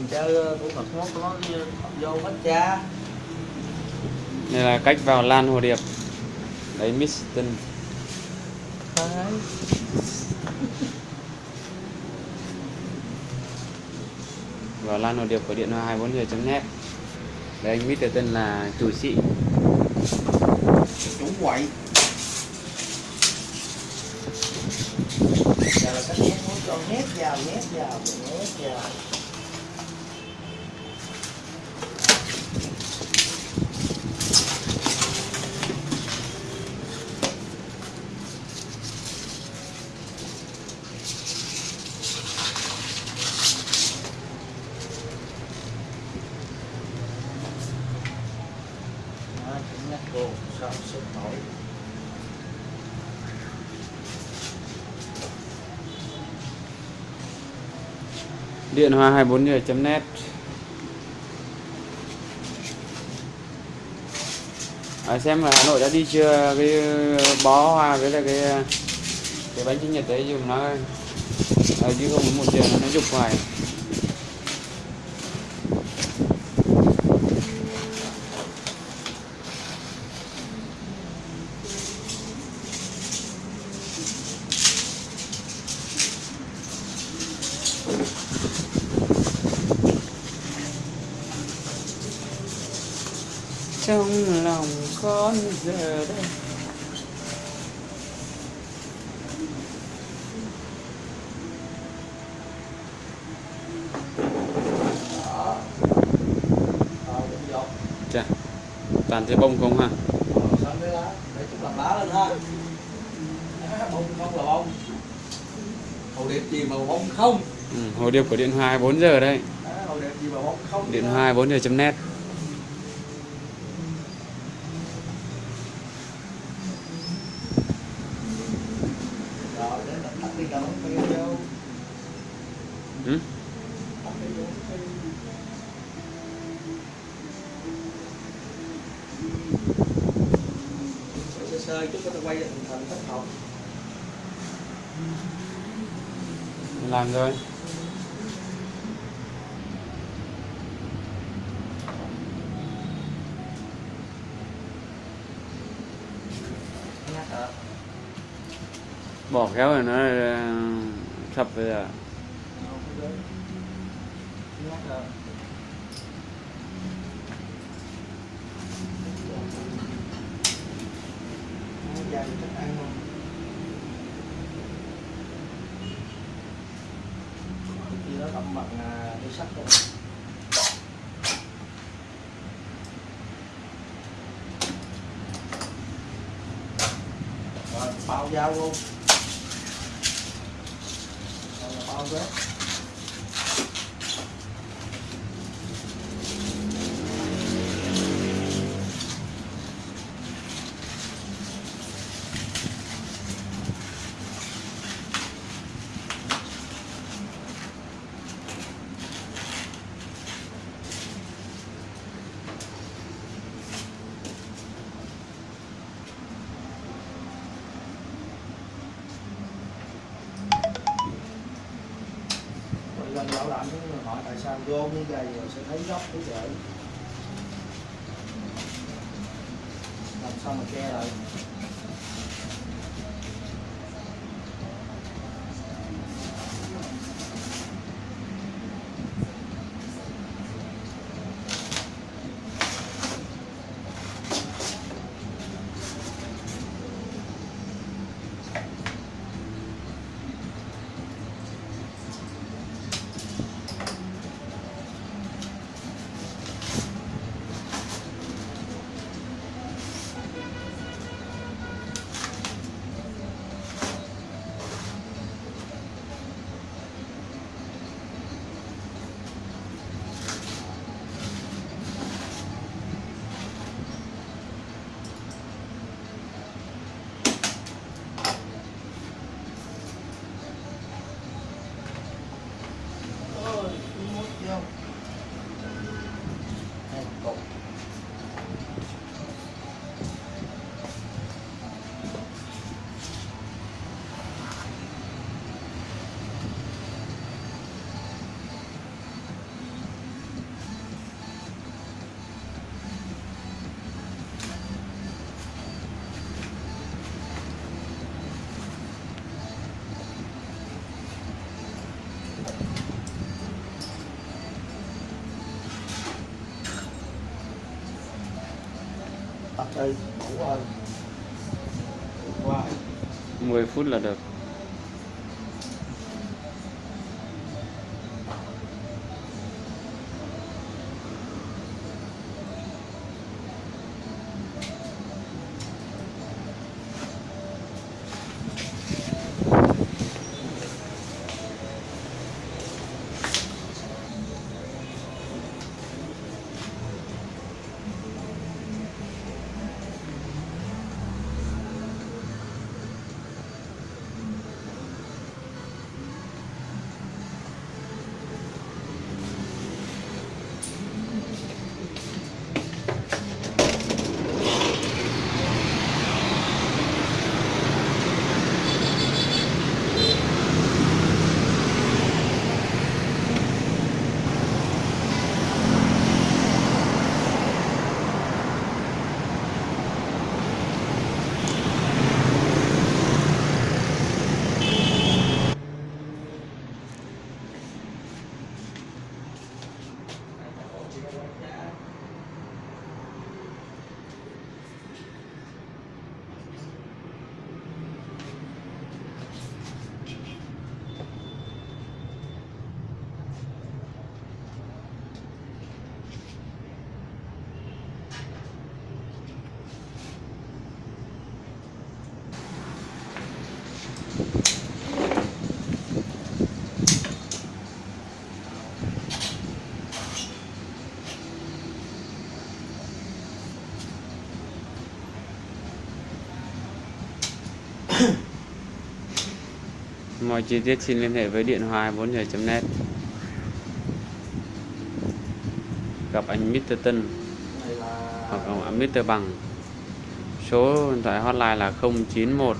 mình chơi thủ thuật nó có vô hết cha. Đây là cách vào lan hồ điệp. Đấy Miston vào lan hồ điệp của điện hoa 24 net. Đấy anh Mr. tên là chủ sĩ. Chủ quậy. Giờ là cách nhét muốn cho nhét vào nhét vào nhét vào Đó, chỉ nhắc cô sao sức nổi điện hoa 24 net. À, xem là Hà Nội đã đi chưa? Cái uh, bó hoa với là cái uh, cái bánh sinh nhật đấy dùng nó. À, chứ không có một chuyện nó dục hoài. Trong lòng con giờ đây. Chà toàn thấy bông không ha? Để chúng làm đá lên ha Đó, bông không là bông hồ điệp gì mà bông không ừ, hồ điệp của điện hoa 24 giờ đây Đó, hồ điệp gì mà bông không điện hoa 24 giờ net. rồi sơ chút có thể quay thành thành thất học. Làm rồi. Bỏ khéo rồi nó ờ, sập bây giờ không có đến nhắc hả gia đình thích ăn không khi đó tẩm bằng đi sắt rồi rồi bao dao luôn. Rồi bao bếp bảo làm hỏi tại sao vô như vậy rồi sẽ thấy góc cái vậy làm sao mà che lại? 10 phút là được. Mọi chi tiết xin liên hệ với điện thoại 4 giờ.net Gặp anh Mr. Tân hoặc ông Mr. Bằng Số điện thoại hotline là 091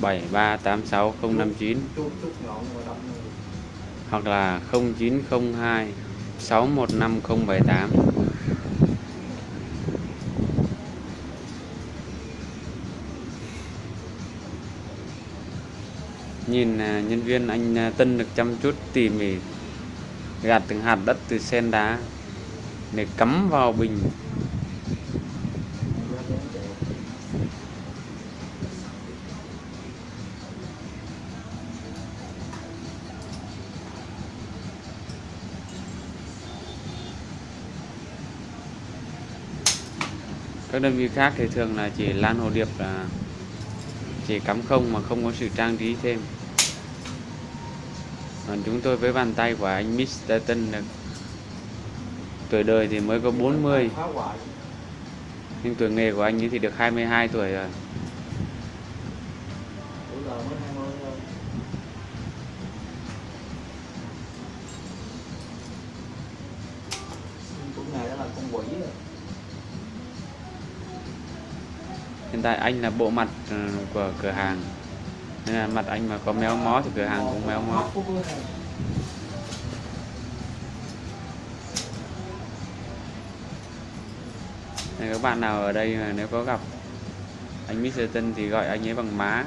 7386 hoặc là 0902 615078 Nhìn à, nhân viên anh à, Tân được chăm chút tỉ mỉ, gạt từng hạt đất từ sen đá để cắm vào bình. Các đơn vị khác thì thường là chỉ lan hồ điệp là chỉ cắm không mà không có sự trang trí thêm còn chúng tôi với bàn tay của anh Mr. Tân được tuổi đời thì mới có 40 nhưng tuổi nghề của anh ấy thì được 22 tuổi rồi hiện tại anh là bộ mặt ờ, của cửa hàng nên là mặt anh mà có méo mó thì cửa hàng cũng méo mó Này. Nên các bạn nào ở đây mà nếu có gặp anh Mr. Tân thì gọi anh ấy bằng má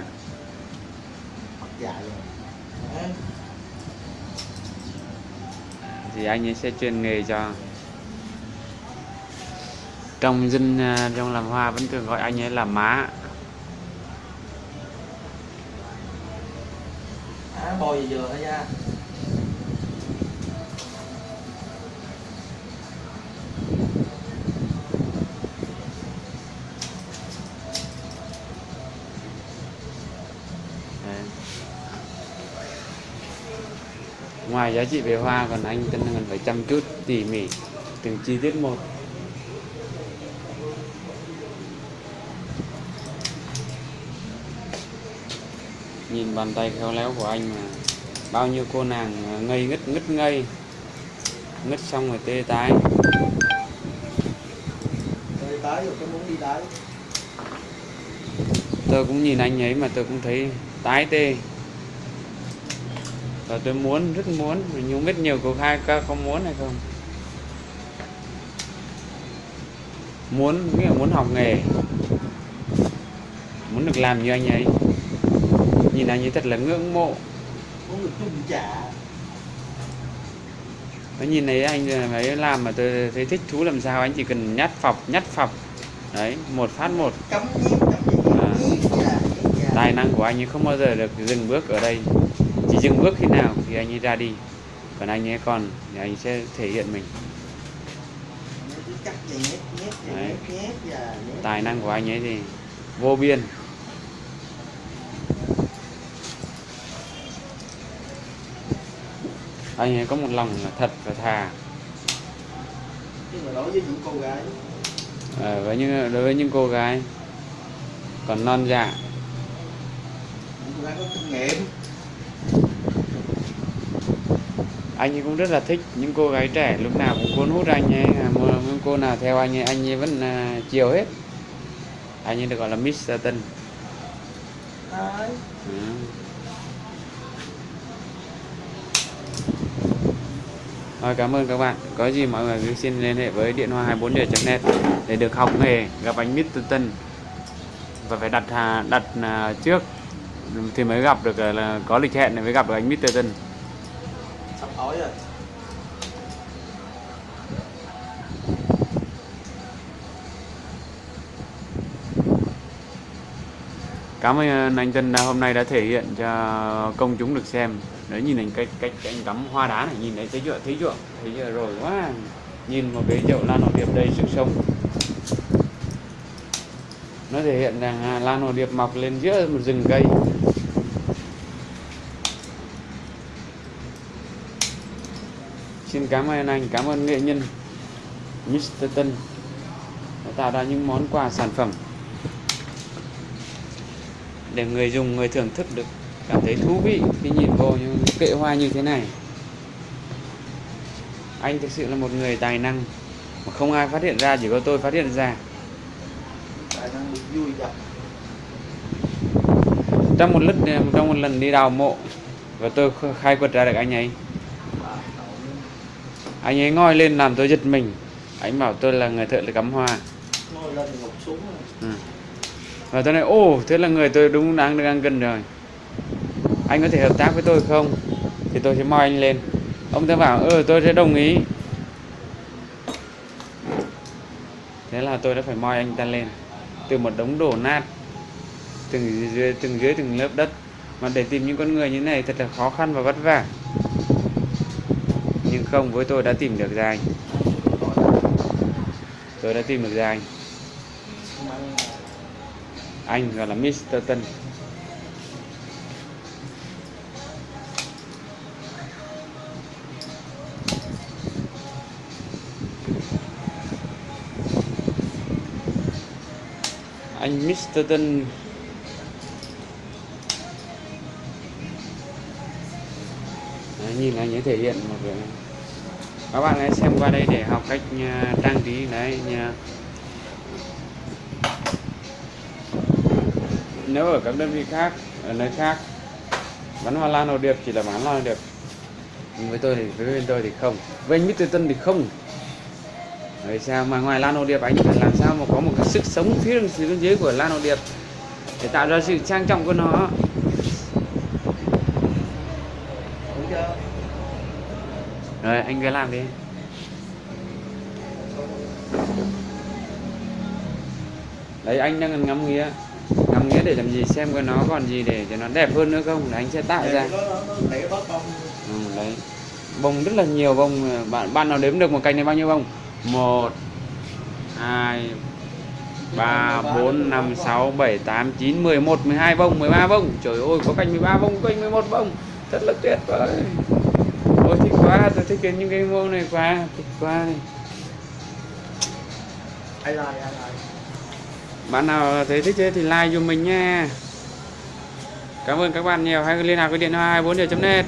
thì anh ấy sẽ chuyên nghề cho trong dân à, trong làm hoa vẫn thường gọi anh ấy là má à, bò gì vừa thôi nha. Ngoài giá trị về hoa còn anh Tân còn phải chăm chút tỉ mỉ từng chi tiết một. Nhìn bàn tay khéo léo của anh mà bao nhiêu cô nàng ngây ngất ngất ngây ngất xong rồi tê tái. Rồi tái rồi cái muốn đi tái. Tôi cũng nhìn anh ấy mà tôi cũng thấy tái tê. Và tôi muốn rất muốn nhưng biết nhiều cô khai có không muốn hay không? Muốn nghĩa là muốn học nghề. Muốn được làm như anh ấy nhìn anh ấy thật là ngưỡng mộ. Nó nhìn thấy anh ấy làm mà tôi thấy thích thú làm sao anh chỉ cần nhát phọc nhát phọc. Đấy một phát một. À. tài năng của anh ấy không bao giờ được dừng bước ở đây. Chỉ dừng bước khi nào thì anh ấy ra đi. Còn anh ấy còn thì anh sẽ thể hiện mình. Đấy. tài năng của anh ấy thì vô biên anh ấy có một lòng thật và thà. Nhưng mà đối với những cô gái? Ờ, với những đối với những cô gái còn non dạ. Những cô gái có kinh nghiệm. Anh ấy cũng rất là thích những cô gái trẻ lúc nào cũng cuốn hút anh ấy. À, những cô nào theo anh ấy anh ấy vẫn à, chiều hết. Anh ấy được gọi là Mr. Tân đấy Ừ. Rồi cảm ơn các bạn. Có gì mọi người cứ xin liên hệ với điện hoa 24 net để được học nghề gặp anh Mr. Tân và phải đặt đặt à, trước thì mới gặp được à, là có lịch hẹn để mới gặp được anh Mr. Tân. sắp hỏi rồi Cảm ơn anh Tân đã hôm nay đã thể hiện cho công chúng được xem. Đấy, nhìn anh cách cách anh cắm hoa đá này, nhìn thấy thấy chưa thấy chưa? Thấy chưa? Rồi quá. Nhìn một cái chậu lan hồ điệp đầy sức sống. Nó thể hiện rằng à, lan hồ điệp mọc lên giữa một rừng cây. Xin cảm ơn anh, cảm ơn nghệ nhân Mr. Tân đã tạo ra những món quà sản phẩm để người dùng, người thưởng thức được cảm thấy thú vị khi nhìn vô những kệ hoa như thế này. Anh thực sự là một người tài năng mà không ai phát hiện ra chỉ có tôi phát hiện ra. Tài năng vui trong một lần trong một lần đi đào mộ và tôi kh- khai quật ra được anh ấy. Anh ấy ngoi lên làm tôi giật mình. Anh bảo tôi là người thợ cắm hoa. Ngồi ừ. và tôi nói ồ thế là người tôi đúng đáng ăn gần rồi anh có thể hợp tác với tôi không? Thì tôi sẽ moi anh lên. Ông ta bảo ừ tôi sẽ đồng ý. Thế là tôi đã phải moi anh ta lên. Từ một đống đổ nát, từng dưới từng dưới từng lớp đất. Mà để tìm những con người như thế này thật là khó khăn và vất vả. Nhưng không, với tôi đã tìm được ra anh. Tôi đã tìm được ra anh. Anh gọi là Mr. Tân. Anh Mr. Tân Đấy, nhìn anh ấy thể hiện một cái các bạn hãy xem qua đây để học cách à, trang trí đấy nha nếu ở các đơn vị khác ở nơi khác bán hoa lan hồ điệp chỉ là bán hoa hồ điệp nhưng với tôi thì với bên tôi thì không với anh Mr. Tân thì không Vậy sao mà ngoài lan hồ điệp anh phải làm sao mà có một cái sức sống phía bên- dưới của lan hồ điệp để tạo ra sự trang trọng của nó? Rồi anh cứ làm đi. Đấy anh đang ngắm nghía. Ngắm nghía để làm gì xem coi nó còn gì để cho nó đẹp hơn nữa không? Để anh sẽ tạo ra. ừ, đấy. Bông rất là nhiều bông. Bạn bạn nào đếm được một cành này bao nhiêu bông một hai ba bốn năm sáu bảy tám chín mười một mười hai bông mười ba bông trời ơi có cành 13 bông có cành 11 bông thật là tuyệt vời. Ôi thích quá tôi thích cái những cái bông này quá thích quá. Này. ai like ai like bạn nào thấy thích thế thì like cho mình nha. Cảm ơn các bạn nhiều. Hãy liên lạc với điện thoại 24 net